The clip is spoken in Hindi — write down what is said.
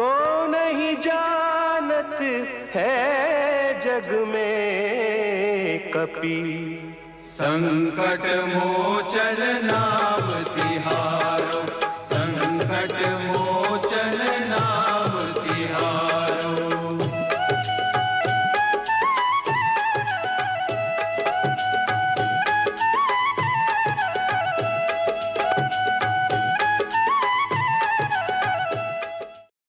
को नहीं जानत है जग में कपी। संकट मोचन नाम तिहारो संकट मोचन